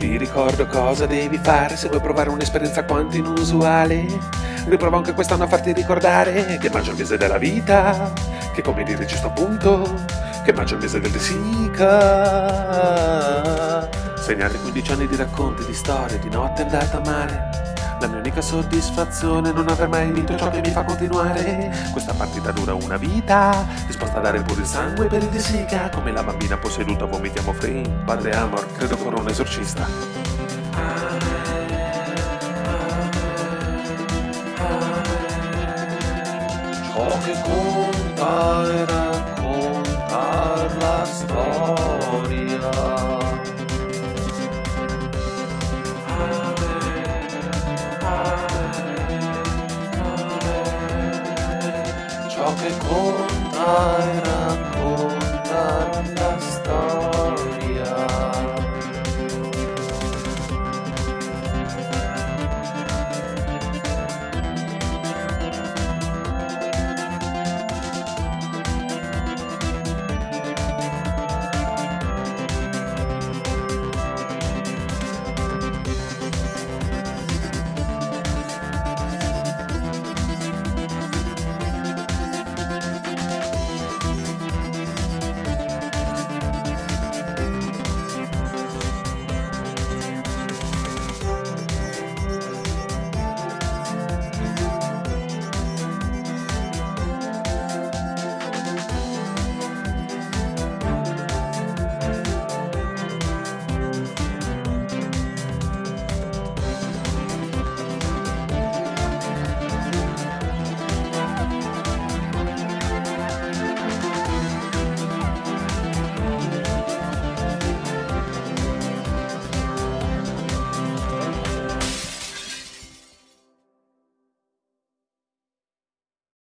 Vi ricordo cosa devi fare se vuoi provare un'esperienza quanto inusuale. Riprovo anche quest'anno a farti ricordare che maggio è il mese della vita, che come dire ci sto appunto, che maggio è il mese del Sica. Segnate 15 anni di racconti, di storie, di notte andata male. La mia unica soddisfazione è non aver mai vinto ciò che mi fa continuare. Questa partita dura una vita, disposta a dare pure il sangue per il De Sica. Come la bambina posseduta vomitiamo free. Padre Amor, credo con un esorcista. Ciò che conta è raccontar la storia. Qualquer cor, ai,